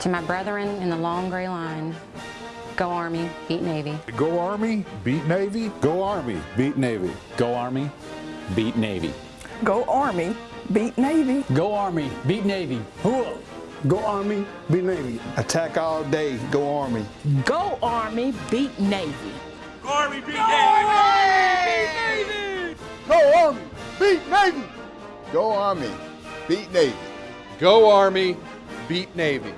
To my brethren in the long gray line, go Army, beat Navy. Go Army, beat Navy. Go Army, beat Navy. Go Army, beat Navy. Go Army, beat Navy. Go Army, beat Navy. Hooah! Go Army, beat Navy. Attack all day, go Army. Go Army, beat Navy. Go Army, beat Navy! Go Army, beat Navy. Go Army, beat Navy. Go Army, beat Navy.